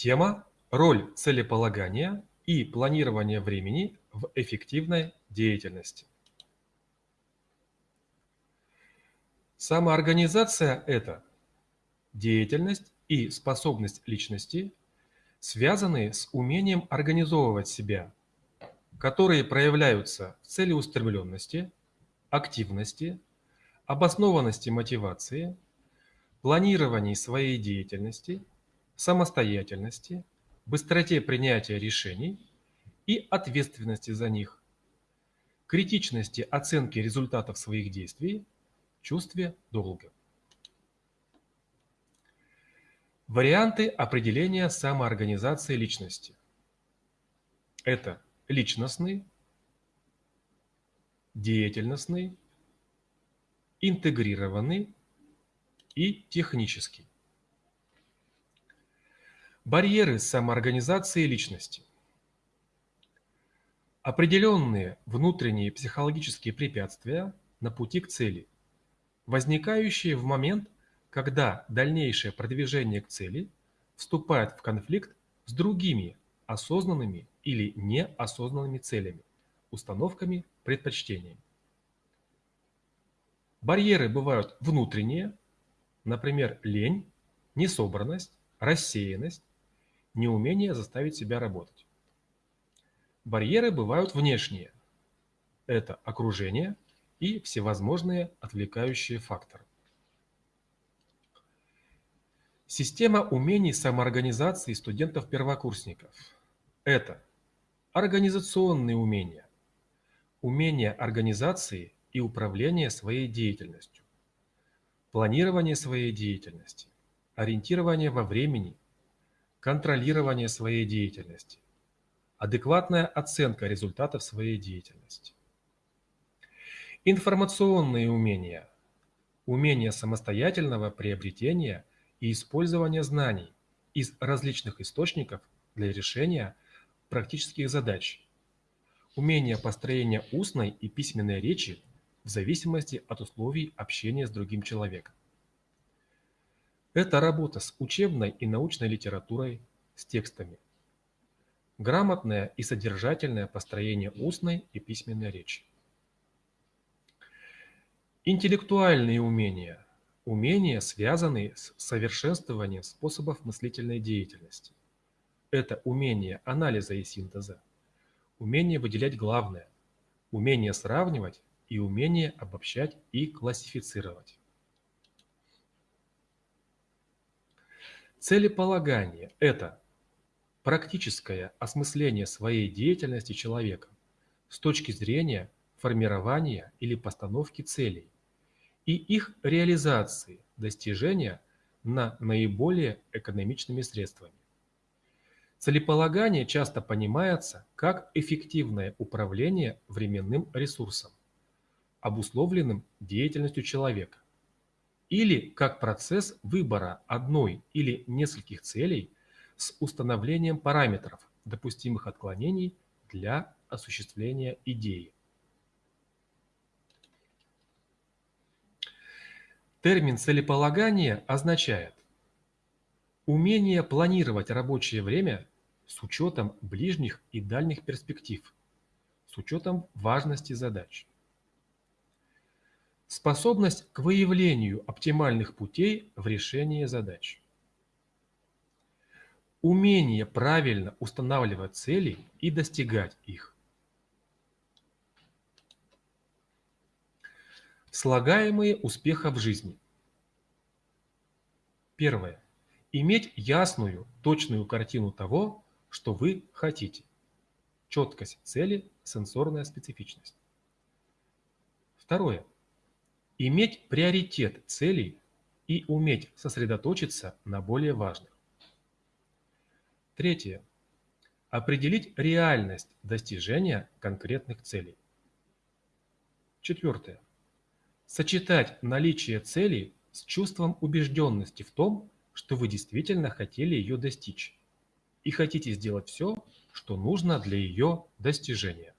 Тема «Роль целеполагания и планирования времени в эффективной деятельности». Самоорганизация – это деятельность и способность личности, связанные с умением организовывать себя, которые проявляются в целеустремленности, активности, обоснованности мотивации, планировании своей деятельности, самостоятельности, быстроте принятия решений и ответственности за них, критичности оценки результатов своих действий, чувстве долга. Варианты определения самоорганизации личности. Это личностный, деятельностный, интегрированный и технический. Барьеры самоорганизации личности. Определенные внутренние психологические препятствия на пути к цели, возникающие в момент, когда дальнейшее продвижение к цели вступает в конфликт с другими осознанными или неосознанными целями, установками, предпочтениями. Барьеры бывают внутренние, например, лень, несобранность, рассеянность, неумение заставить себя работать. Барьеры бывают внешние. Это окружение и всевозможные отвлекающие факторы. Система умений самоорганизации студентов-первокурсников – это организационные умения, умения организации и управления своей деятельностью, планирование своей деятельности, ориентирование во времени, контролирование своей деятельности, адекватная оценка результатов своей деятельности. Информационные умения, умение самостоятельного приобретения и использования знаний из различных источников для решения практических задач, умение построения устной и письменной речи в зависимости от условий общения с другим человеком. Это работа с учебной и научной литературой, с текстами. Грамотное и содержательное построение устной и письменной речи. Интеллектуальные умения. Умения, связанные с совершенствованием способов мыслительной деятельности. Это умение анализа и синтеза, умение выделять главное, умение сравнивать и умение обобщать и классифицировать. Целеполагание – это практическое осмысление своей деятельности человека с точки зрения формирования или постановки целей и их реализации, достижения на наиболее экономичными средствами. Целеполагание часто понимается как эффективное управление временным ресурсом, обусловленным деятельностью человека, или как процесс выбора одной или нескольких целей с установлением параметров допустимых отклонений для осуществления идеи. Термин целеполагание означает умение планировать рабочее время с учетом ближних и дальних перспектив, с учетом важности задач. Способность к выявлению оптимальных путей в решении задач. Умение правильно устанавливать цели и достигать их. Слагаемые успеха в жизни. Первое. Иметь ясную, точную картину того, что вы хотите. Четкость цели, сенсорная специфичность. Второе. Иметь приоритет целей и уметь сосредоточиться на более важных. Третье. Определить реальность достижения конкретных целей. Четвертое Сочетать наличие цели с чувством убежденности в том, что вы действительно хотели ее достичь и хотите сделать все, что нужно для ее достижения.